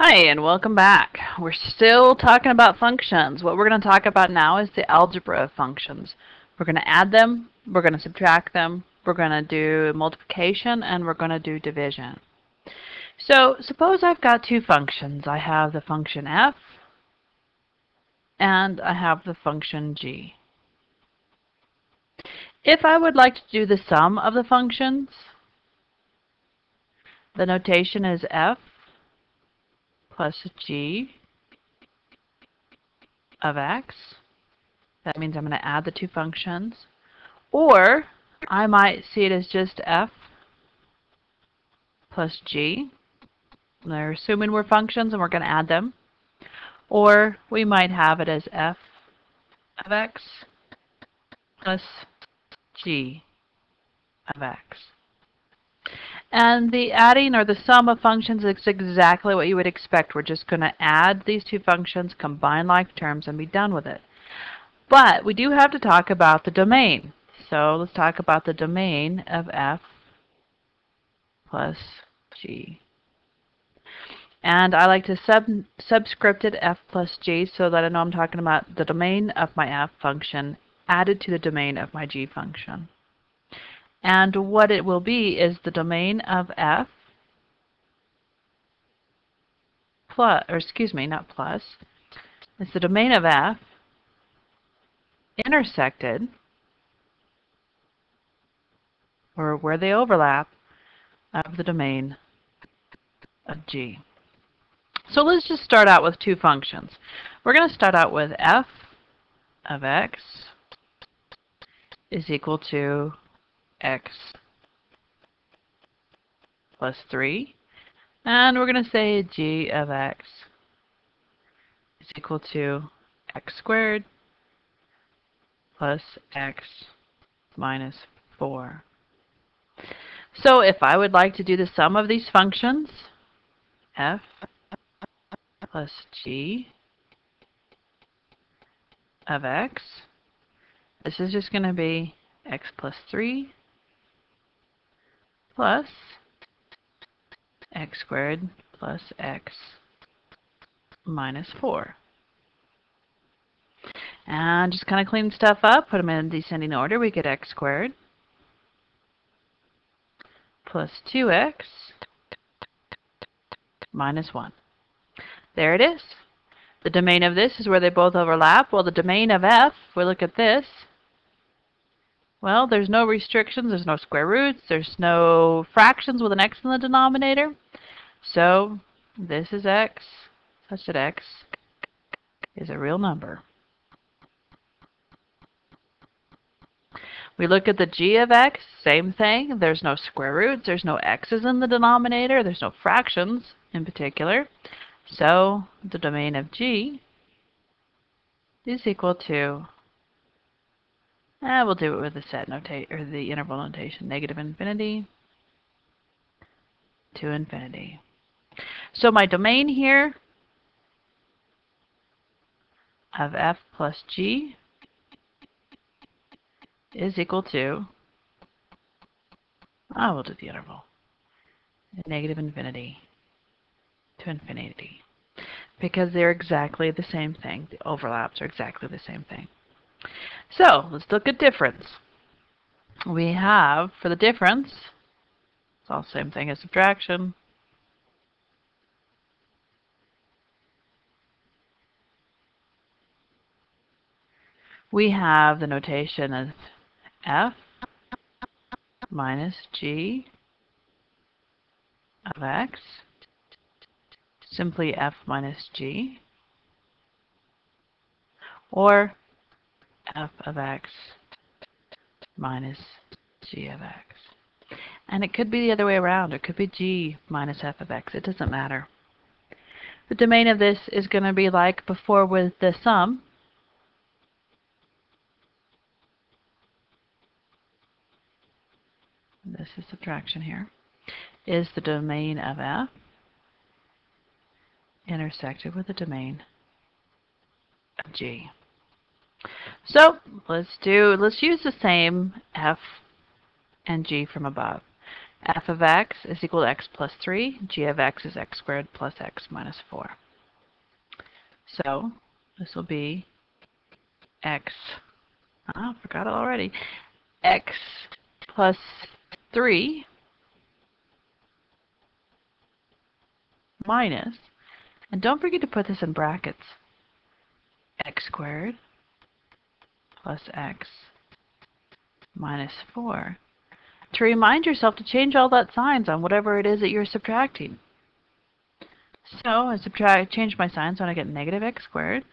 Hi, and welcome back. We're still talking about functions. What we're going to talk about now is the algebra of functions. We're going to add them, we're going to subtract them, we're going to do multiplication, and we're going to do division. So suppose I've got two functions. I have the function f, and I have the function g. If I would like to do the sum of the functions, the notation is f plus g of x. That means I'm going to add the two functions. Or I might see it as just f plus g. They're assuming we're functions and we're going to add them. Or we might have it as f of x plus g of x. And the adding or the sum of functions is exactly what you would expect. We're just going to add these two functions, combine like terms, and be done with it. But we do have to talk about the domain. So let's talk about the domain of f plus g. And I like to sub subscript it f plus g so that I know I'm talking about the domain of my f function added to the domain of my g function. And what it will be is the domain of f plus, or excuse me, not plus. It's the domain of f intersected, or where they overlap, of the domain of g. So let's just start out with two functions. We're going to start out with f of x is equal to x plus 3. And we're going to say g of x is equal to x squared plus x minus 4. So if I would like to do the sum of these functions, f plus g of x, this is just going to be x plus 3 plus x squared plus x minus 4. And just kind of clean stuff up, put them in descending order, we get x squared plus 2x minus 1. There it is. The domain of this is where they both overlap. Well, the domain of f, we look at this, well, there's no restrictions, there's no square roots, there's no fractions with an x in the denominator. So this is x, such that x is a real number. We look at the g of x, same thing. There's no square roots, there's no x's in the denominator, there's no fractions in particular. So the domain of g is equal to and we'll do it with the set notate or the interval notation, negative infinity to infinity. So my domain here of f plus g is equal to, ah, I will do the interval, negative infinity to infinity, because they're exactly the same thing. The overlaps are exactly the same thing. So let's look at difference. We have, for the difference, it's all the same thing as subtraction. We have the notation of f minus g of x, simply f minus g, or f of x minus g of x. And it could be the other way around. It could be g minus f of x. It doesn't matter. The domain of this is going to be like before with the sum. This is subtraction here. Is the domain of f intersected with the domain of g. So let's do, let's use the same f and g from above. f of x is equal to x plus 3. g of x is x squared plus x minus 4. So this will be x, oh, I forgot it already, x plus 3 minus, and don't forget to put this in brackets, x squared plus x minus 4. To remind yourself to change all that signs on whatever it is that you're subtracting. So I subtract, change my sign so I get negative x squared.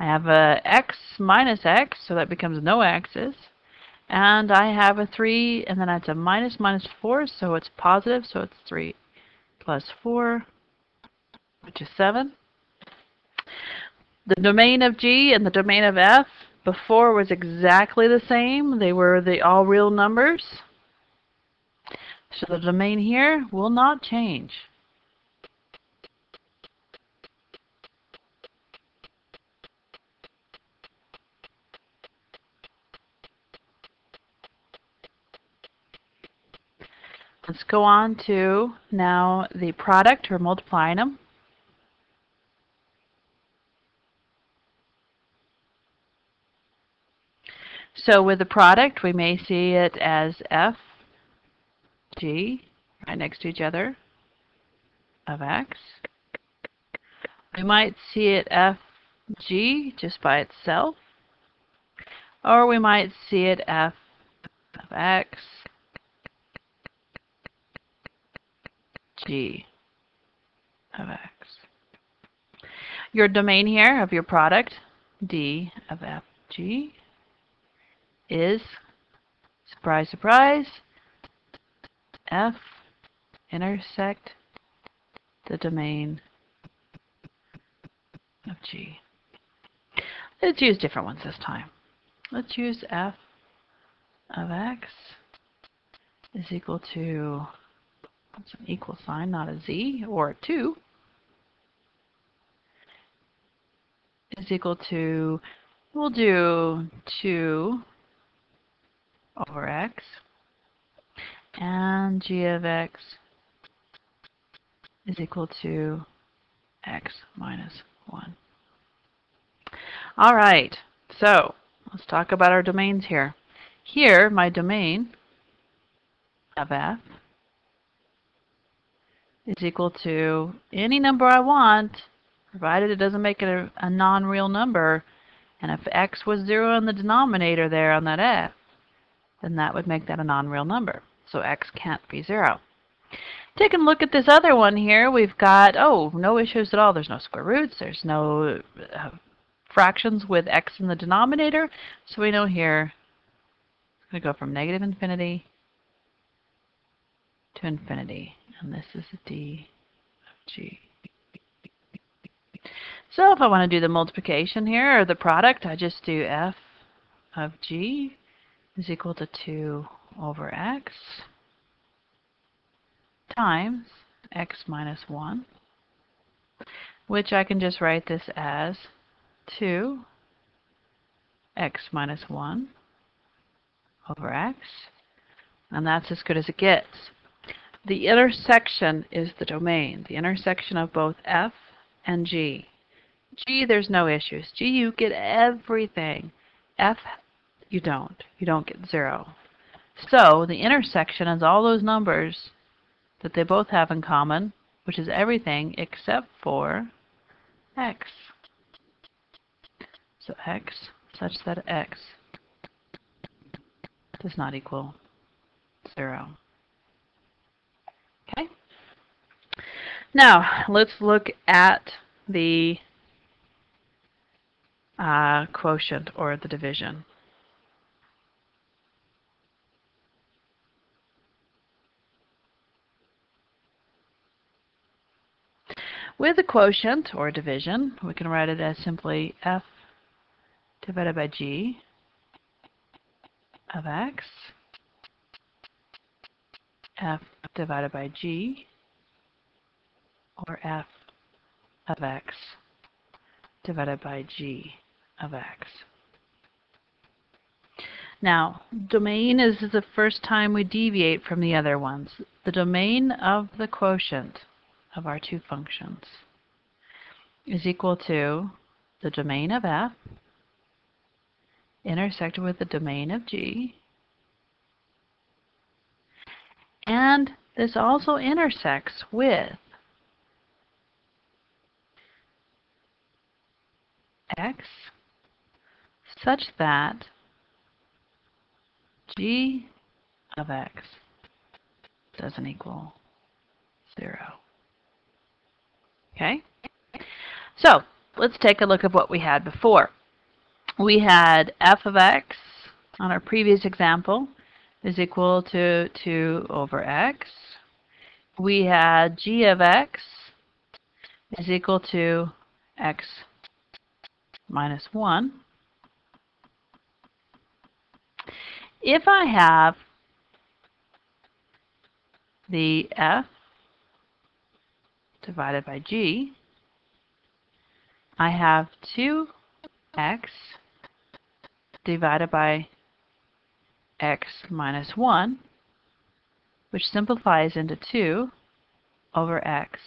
I have a x minus x, so that becomes no x's. And I have a 3, and then it's a minus minus 4, so it's positive, so it's 3 plus 4, which is 7. The domain of G and the domain of F before was exactly the same. They were the all real numbers. So the domain here will not change. Let's go on to now the product or multiplying them. So with the product, we may see it as F, G, right next to each other, of X. We might see it F, G, just by itself. Or we might see it F of X, G of X. Your domain here of your product, D of F, G, is, surprise, surprise, F intersect the domain of G. Let's use different ones this time. Let's use F of X is equal to, that's an equal sign, not a Z, or a 2, is equal to, we'll do 2 over x and g of x is equal to x minus 1. All right, so let's talk about our domains here. Here, my domain of f is equal to any number I want, provided it doesn't make it a, a non-real number. And if x was 0 in the denominator there on that f, then that would make that a non-real number. So x can't be 0. Taking a look at this other one here, we've got, oh, no issues at all. There's no square roots. There's no uh, fractions with x in the denominator. So we know here it's going to go from negative infinity to infinity. And this is d of g. So if I want to do the multiplication here, or the product, I just do f of g is equal to 2 over x times x minus 1, which I can just write this as 2 x minus 1 over x, and that's as good as it gets. The intersection is the domain, the intersection of both f and g. G, there's no issues. G, you get everything. F you don't. You don't get 0. So the intersection is all those numbers that they both have in common, which is everything except for x. So x such that x does not equal 0. Okay? Now, let's look at the uh, quotient or the division. With a quotient, or division, we can write it as simply f divided by g of x, f divided by g, or f of x divided by g of x. Now, domain is the first time we deviate from the other ones. The domain of the quotient of our two functions is equal to the domain of f intersected with the domain of g. And this also intersects with x such that g of x doesn't equal 0. Okay? So, let's take a look at what we had before. We had f of x on our previous example is equal to 2 over x. We had g of x is equal to x minus 1. If I have the f divided by g, I have 2x divided by x minus 1, which simplifies into 2 over x,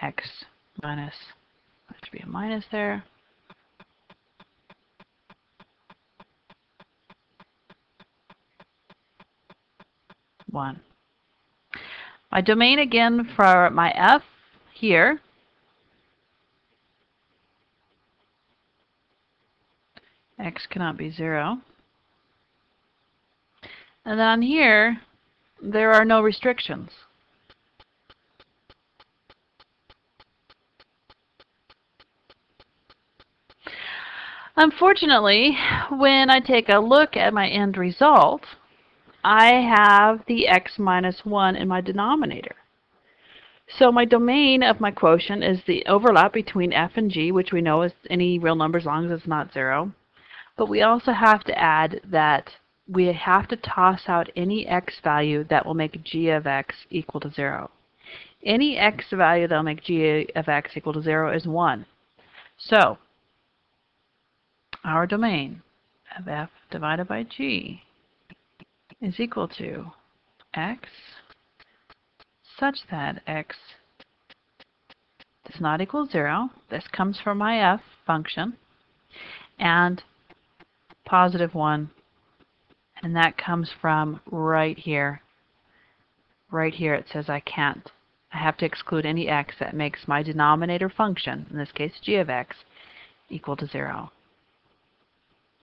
x minus, there should be a minus there, 1. My domain again for my f here x cannot be 0. And then here, there are no restrictions. Unfortunately, when I take a look at my end result, I have the x minus 1 in my denominator. So my domain of my quotient is the overlap between f and g, which we know is any real number as long as it's not 0. But we also have to add that we have to toss out any x value that will make g of x equal to 0. Any x value that will make g of x equal to 0 is 1. So our domain of f divided by g is equal to x such that x does not equal 0. This comes from my f function. And positive 1. And that comes from right here. Right here it says I can't. I have to exclude any x that makes my denominator function, in this case g of x, equal to 0.